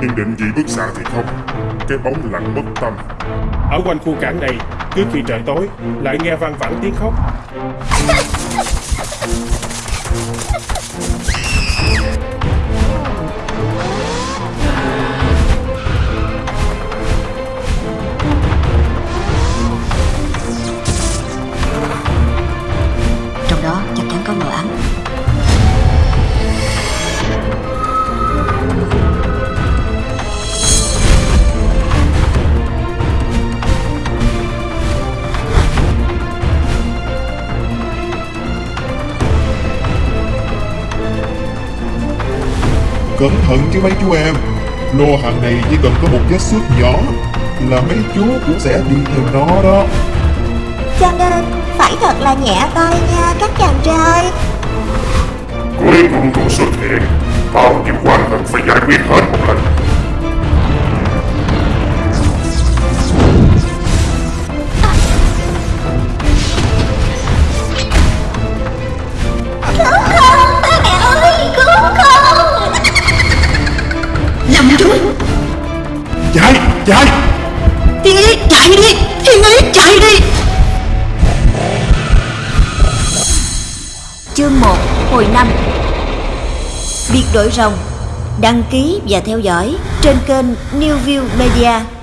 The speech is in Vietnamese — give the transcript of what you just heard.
hiện định vị bức xạ thì không. Cái bóng lặng mất tâm. Ở quanh khu cảng này, cứ khi trời tối, lại nghe vang vẳng tiếng khóc. Trong đó chắc chắn có mờ ám Cẩn thận chứ mấy chú em. Lô hàng này chỉ cần có một vết xước nhỏ Là mấy chú cũng sẽ đi theo nó đó. Cho nên phải thật là nhẹ tay nha các chàng trai. Cuối cùng cũng xuất hiện Bao nhiêu quan cần phải giải quyết hết một lần Chạy, chạy. Thiên Ý chạy đi. Thiên Ý chạy đi. Chương 1 hồi 5 Biệt đội rồng Đăng ký và theo dõi trên kênh New View Media.